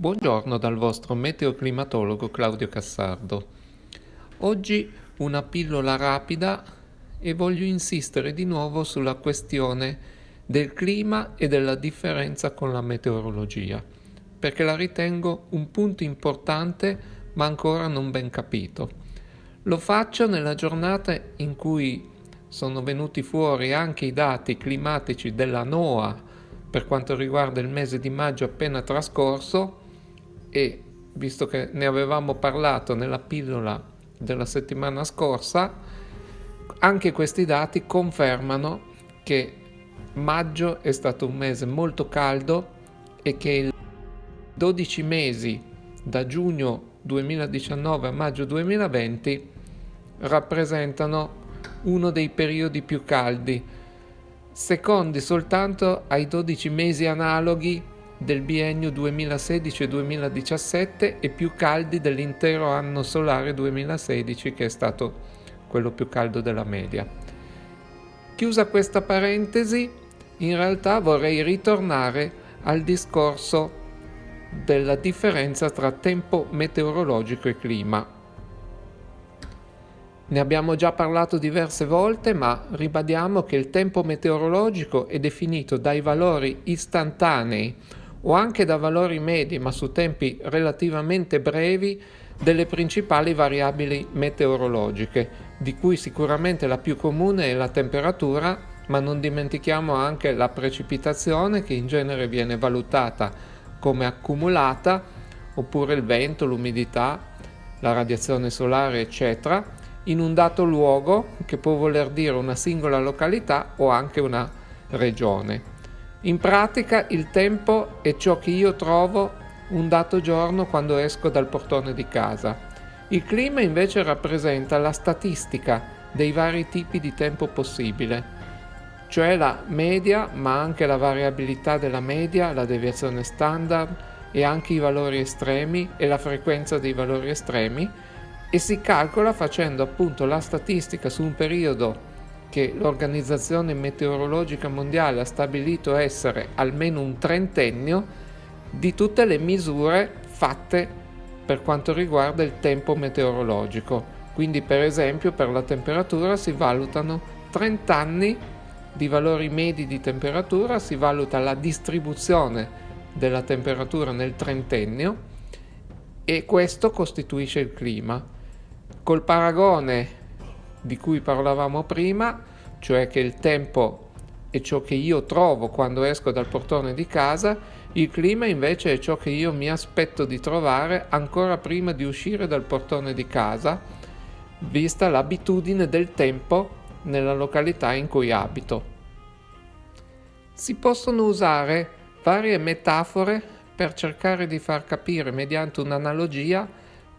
Buongiorno dal vostro meteoclimatologo Claudio Cassardo. Oggi una pillola rapida e voglio insistere di nuovo sulla questione del clima e della differenza con la meteorologia, perché la ritengo un punto importante ma ancora non ben capito. Lo faccio nella giornata in cui sono venuti fuori anche i dati climatici della NOAA per quanto riguarda il mese di maggio appena trascorso e visto che ne avevamo parlato nella pillola della settimana scorsa, anche questi dati confermano che maggio è stato un mese molto caldo e che i 12 mesi da giugno 2019 a maggio 2020 rappresentano uno dei periodi più caldi, secondi soltanto ai 12 mesi analoghi del biennio 2016-2017 e più caldi dell'intero anno solare 2016 che è stato quello più caldo della media. Chiusa questa parentesi, in realtà vorrei ritornare al discorso della differenza tra tempo meteorologico e clima. Ne abbiamo già parlato diverse volte, ma ribadiamo che il tempo meteorologico è definito dai valori istantanei o anche da valori medi, ma su tempi relativamente brevi, delle principali variabili meteorologiche, di cui sicuramente la più comune è la temperatura, ma non dimentichiamo anche la precipitazione che in genere viene valutata come accumulata, oppure il vento, l'umidità, la radiazione solare, eccetera, in un dato luogo che può voler dire una singola località o anche una regione. In pratica il tempo è ciò che io trovo un dato giorno quando esco dal portone di casa. Il clima invece rappresenta la statistica dei vari tipi di tempo possibile, cioè la media, ma anche la variabilità della media, la deviazione standard e anche i valori estremi e la frequenza dei valori estremi e si calcola facendo appunto la statistica su un periodo che l'Organizzazione Meteorologica Mondiale ha stabilito essere almeno un trentennio di tutte le misure fatte per quanto riguarda il tempo meteorologico. Quindi per esempio per la temperatura si valutano 30 anni di valori medi di temperatura, si valuta la distribuzione della temperatura nel trentennio e questo costituisce il clima. Col paragone di cui parlavamo prima, cioè che il tempo è ciò che io trovo quando esco dal portone di casa, il clima invece è ciò che io mi aspetto di trovare ancora prima di uscire dal portone di casa, vista l'abitudine del tempo nella località in cui abito. Si possono usare varie metafore per cercare di far capire mediante un'analogia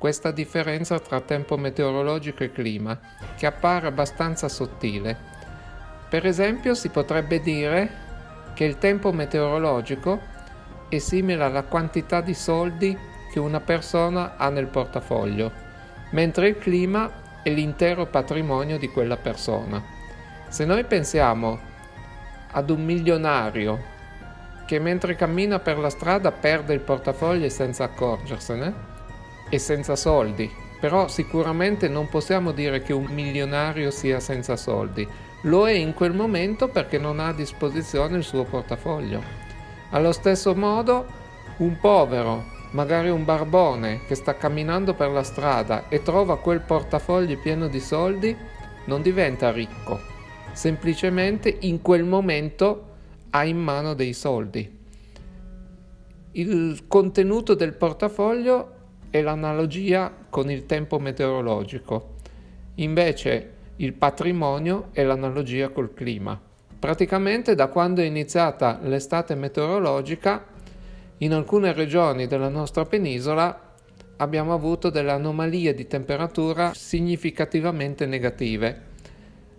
questa differenza tra tempo meteorologico e clima, che appare abbastanza sottile. Per esempio si potrebbe dire che il tempo meteorologico è simile alla quantità di soldi che una persona ha nel portafoglio, mentre il clima è l'intero patrimonio di quella persona. Se noi pensiamo ad un milionario che mentre cammina per la strada perde il portafoglio senza accorgersene, e senza soldi, però sicuramente non possiamo dire che un milionario sia senza soldi, lo è in quel momento perché non ha a disposizione il suo portafoglio. Allo stesso modo, un povero, magari un barbone che sta camminando per la strada e trova quel portafoglio pieno di soldi, non diventa ricco, semplicemente in quel momento ha in mano dei soldi. Il contenuto del portafoglio è l'analogia con il tempo meteorologico. Invece il patrimonio è l'analogia col clima. Praticamente da quando è iniziata l'estate meteorologica, in alcune regioni della nostra penisola abbiamo avuto delle anomalie di temperatura significativamente negative.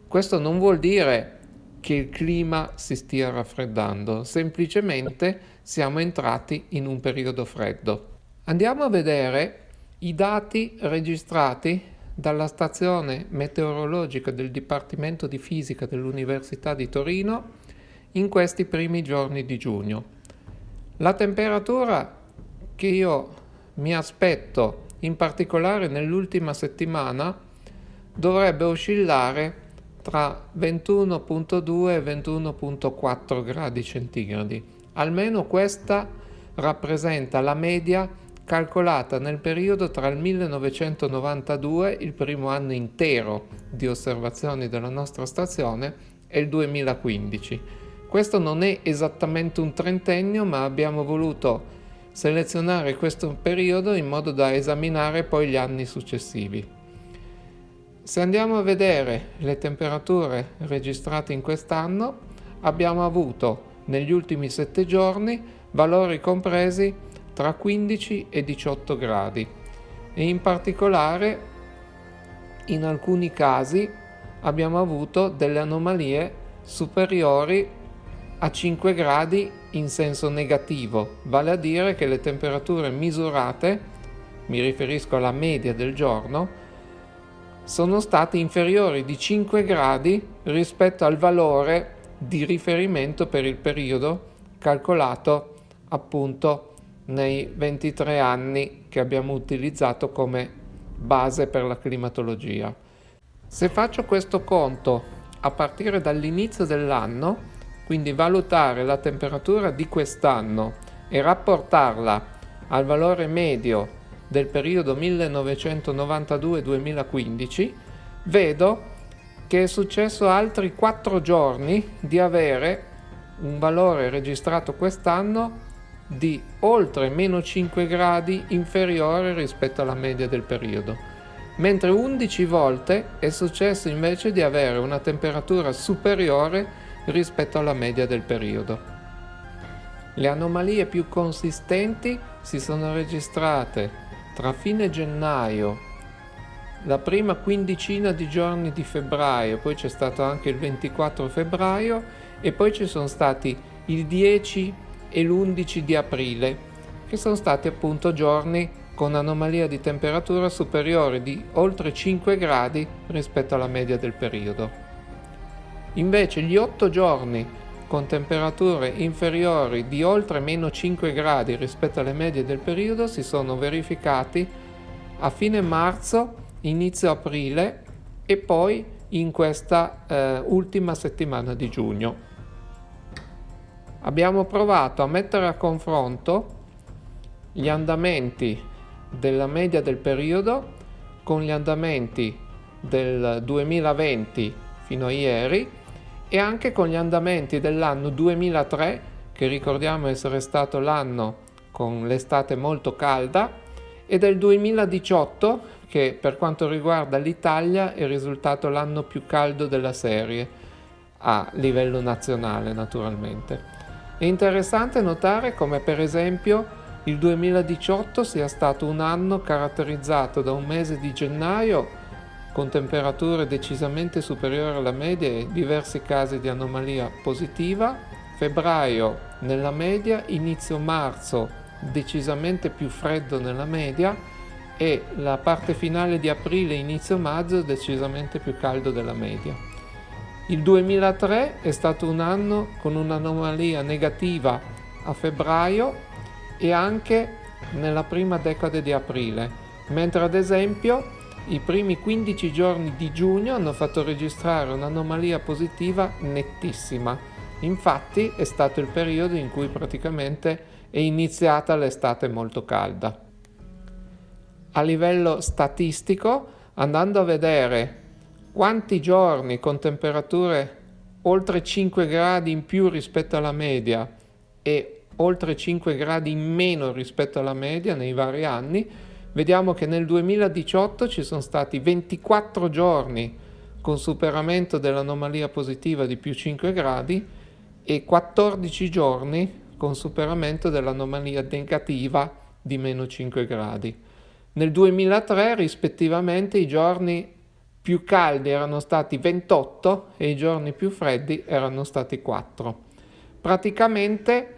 Questo non vuol dire che il clima si stia raffreddando, semplicemente siamo entrati in un periodo freddo. Andiamo a vedere i dati registrati dalla stazione meteorologica del Dipartimento di Fisica dell'Università di Torino in questi primi giorni di giugno. La temperatura che io mi aspetto in particolare nell'ultima settimana dovrebbe oscillare tra 21.2 e 21.4 gradi centigradi. Almeno questa rappresenta la media calcolata nel periodo tra il 1992, il primo anno intero di osservazioni della nostra stazione, e il 2015. Questo non è esattamente un trentennio, ma abbiamo voluto selezionare questo periodo in modo da esaminare poi gli anni successivi. Se andiamo a vedere le temperature registrate in quest'anno, abbiamo avuto negli ultimi sette giorni valori compresi tra 15 e 18 gradi. E in particolare in alcuni casi abbiamo avuto delle anomalie superiori a 5 gradi in senso negativo, vale a dire che le temperature misurate, mi riferisco alla media del giorno, sono state inferiori di 5 gradi rispetto al valore di riferimento per il periodo calcolato appunto nei 23 anni che abbiamo utilizzato come base per la climatologia. Se faccio questo conto a partire dall'inizio dell'anno, quindi valutare la temperatura di quest'anno e rapportarla al valore medio del periodo 1992-2015, vedo che è successo altri 4 giorni di avere un valore registrato quest'anno di oltre meno 5 gradi inferiore rispetto alla media del periodo, mentre 11 volte è successo invece di avere una temperatura superiore rispetto alla media del periodo. Le anomalie più consistenti si sono registrate tra fine gennaio, la prima quindicina di giorni di febbraio, poi c'è stato anche il 24 febbraio e poi ci sono stati il 10 e l'11 di aprile, che sono stati appunto giorni con anomalia di temperatura superiore di oltre 5 gradi rispetto alla media del periodo. Invece gli 8 giorni con temperature inferiori di oltre meno 5 gradi rispetto alle medie del periodo si sono verificati a fine marzo, inizio aprile e poi in questa eh, ultima settimana di giugno. Abbiamo provato a mettere a confronto gli andamenti della media del periodo con gli andamenti del 2020 fino a ieri e anche con gli andamenti dell'anno 2003, che ricordiamo essere stato l'anno con l'estate molto calda, e del 2018, che per quanto riguarda l'Italia è risultato l'anno più caldo della serie, a livello nazionale naturalmente. È interessante notare come per esempio il 2018 sia stato un anno caratterizzato da un mese di gennaio con temperature decisamente superiori alla media e diversi casi di anomalia positiva, febbraio nella media, inizio marzo decisamente più freddo nella media. E la parte finale di aprile, inizio maggio decisamente più caldo della media. Il 2003 è stato un anno con un'anomalia negativa a febbraio e anche nella prima decade di aprile, mentre ad esempio i primi 15 giorni di giugno hanno fatto registrare un'anomalia positiva nettissima. Infatti è stato il periodo in cui praticamente è iniziata l'estate molto calda. A livello statistico, andando a vedere quanti giorni con temperature oltre 5 gradi in più rispetto alla media e oltre 5 gradi in meno rispetto alla media nei vari anni, vediamo che nel 2018 ci sono stati 24 giorni con superamento dell'anomalia positiva di più 5 gradi e 14 giorni con superamento dell'anomalia negativa di meno 5 gradi. Nel 2003 rispettivamente i giorni più caldi erano stati 28 e i giorni più freddi erano stati 4. Praticamente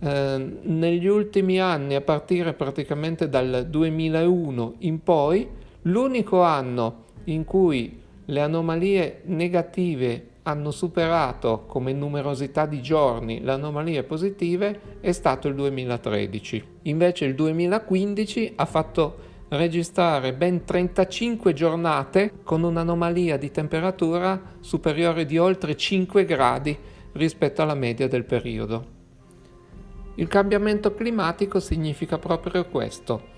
eh, negli ultimi anni, a partire praticamente dal 2001 in poi, l'unico anno in cui le anomalie negative hanno superato come numerosità di giorni le anomalie positive è stato il 2013. Invece il 2015 ha fatto registrare ben 35 giornate con un'anomalia di temperatura superiore di oltre 5 gradi rispetto alla media del periodo. Il cambiamento climatico significa proprio questo.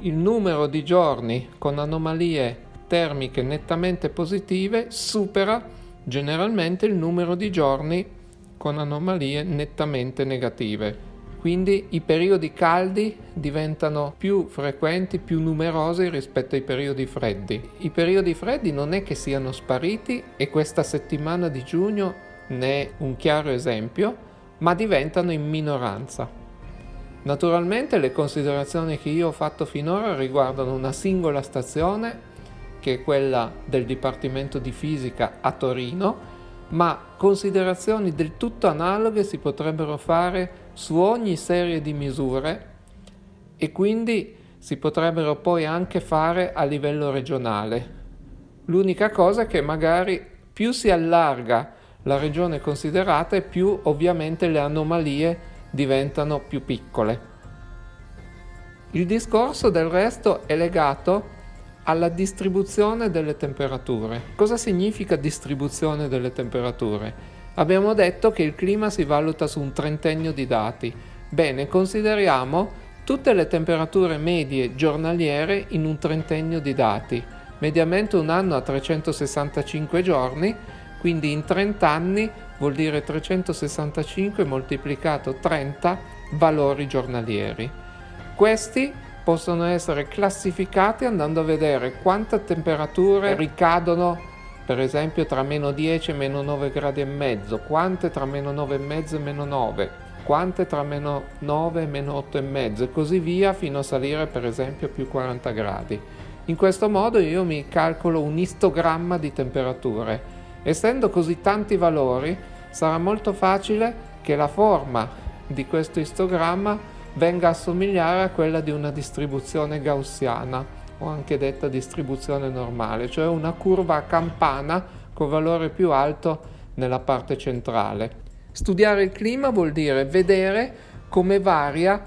Il numero di giorni con anomalie termiche nettamente positive supera generalmente il numero di giorni con anomalie nettamente negative. Quindi i periodi caldi diventano più frequenti, più numerosi rispetto ai periodi freddi. I periodi freddi non è che siano spariti e questa settimana di giugno ne è un chiaro esempio, ma diventano in minoranza. Naturalmente le considerazioni che io ho fatto finora riguardano una singola stazione, che è quella del Dipartimento di Fisica a Torino, ma considerazioni del tutto analoghe si potrebbero fare su ogni serie di misure e quindi si potrebbero poi anche fare a livello regionale. L'unica cosa è che magari più si allarga la regione considerata e più ovviamente le anomalie diventano più piccole. Il discorso del resto è legato alla distribuzione delle temperature. Cosa significa distribuzione delle temperature? Abbiamo detto che il clima si valuta su un trentennio di dati. Bene, consideriamo tutte le temperature medie giornaliere in un trentennio di dati. Mediamente un anno ha 365 giorni, quindi in 30 anni vuol dire 365 moltiplicato 30 valori giornalieri. Questi possono essere classificati andando a vedere quante temperature ricadono per esempio tra meno 10 e meno 9 gradi e mezzo, quante tra meno 9 e mezzo e meno 9, quante tra meno 9 e meno 8 e mezzo e così via fino a salire per esempio più 40 gradi. In questo modo io mi calcolo un istogramma di temperature. Essendo così tanti valori sarà molto facile che la forma di questo istogramma venga a somigliare a quella di una distribuzione gaussiana o anche detta distribuzione normale, cioè una curva a campana con valore più alto nella parte centrale. Studiare il clima vuol dire vedere come varia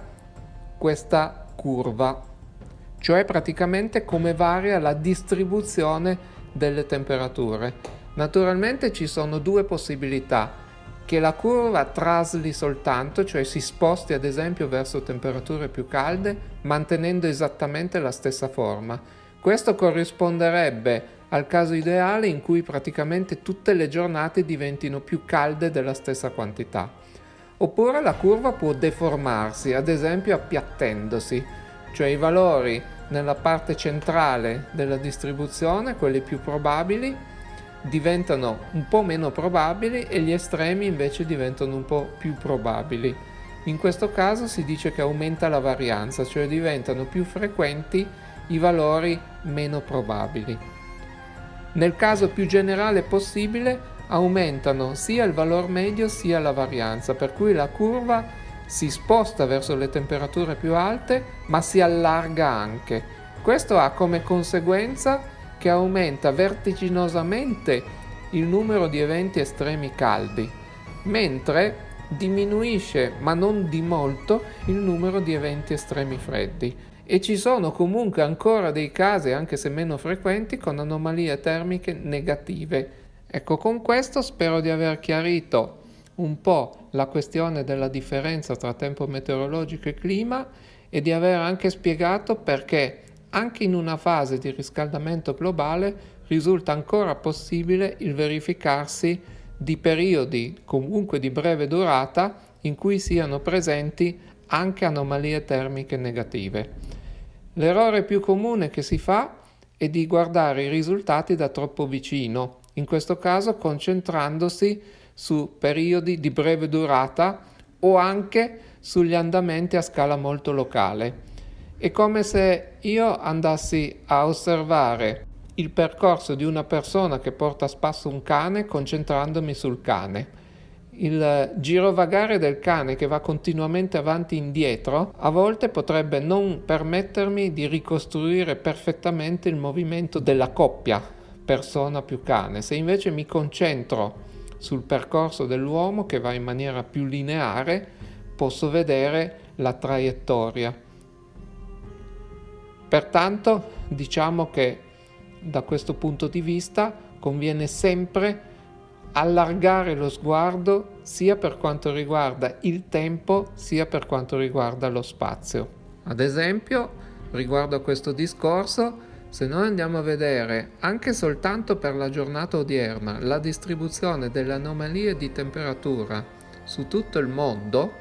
questa curva, cioè praticamente come varia la distribuzione delle temperature. Naturalmente ci sono due possibilità che la curva trasli soltanto, cioè si sposti ad esempio verso temperature più calde, mantenendo esattamente la stessa forma. Questo corrisponderebbe al caso ideale in cui praticamente tutte le giornate diventino più calde della stessa quantità. Oppure la curva può deformarsi, ad esempio appiattendosi, cioè i valori nella parte centrale della distribuzione, quelli più probabili, diventano un po' meno probabili e gli estremi invece diventano un po' più probabili. In questo caso si dice che aumenta la varianza, cioè diventano più frequenti i valori meno probabili. Nel caso più generale possibile aumentano sia il valore medio sia la varianza, per cui la curva si sposta verso le temperature più alte ma si allarga anche. Questo ha come conseguenza che aumenta vertiginosamente il numero di eventi estremi caldi, mentre diminuisce, ma non di molto, il numero di eventi estremi freddi. E ci sono comunque ancora dei casi, anche se meno frequenti, con anomalie termiche negative. Ecco, con questo spero di aver chiarito un po' la questione della differenza tra tempo meteorologico e clima e di aver anche spiegato perché anche in una fase di riscaldamento globale risulta ancora possibile il verificarsi di periodi comunque di breve durata in cui siano presenti anche anomalie termiche negative. L'errore più comune che si fa è di guardare i risultati da troppo vicino, in questo caso concentrandosi su periodi di breve durata o anche sugli andamenti a scala molto locale. È come se io andassi a osservare il percorso di una persona che porta a spasso un cane concentrandomi sul cane. Il girovagare del cane che va continuamente avanti e indietro a volte potrebbe non permettermi di ricostruire perfettamente il movimento della coppia persona più cane. Se invece mi concentro sul percorso dell'uomo che va in maniera più lineare, posso vedere la traiettoria. Pertanto diciamo che da questo punto di vista conviene sempre allargare lo sguardo sia per quanto riguarda il tempo sia per quanto riguarda lo spazio. Ad esempio, riguardo a questo discorso, se noi andiamo a vedere anche soltanto per la giornata odierna la distribuzione delle anomalie di temperatura su tutto il mondo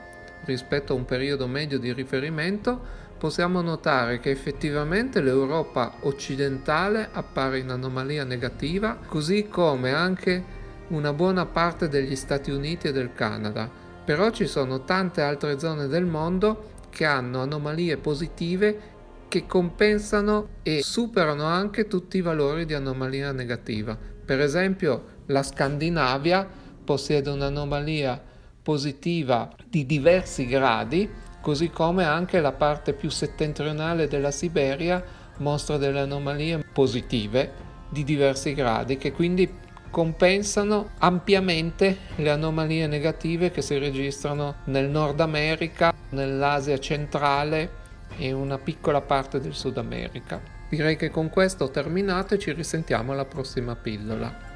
rispetto a un periodo medio di riferimento, possiamo notare che effettivamente l'Europa occidentale appare in anomalia negativa, così come anche una buona parte degli Stati Uniti e del Canada. Però ci sono tante altre zone del mondo che hanno anomalie positive che compensano e superano anche tutti i valori di anomalia negativa. Per esempio la Scandinavia possiede un'anomalia positiva di diversi gradi, così come anche la parte più settentrionale della Siberia mostra delle anomalie positive di diversi gradi che quindi compensano ampiamente le anomalie negative che si registrano nel Nord America, nell'Asia centrale e una piccola parte del Sud America. Direi che con questo ho terminato e ci risentiamo alla prossima pillola.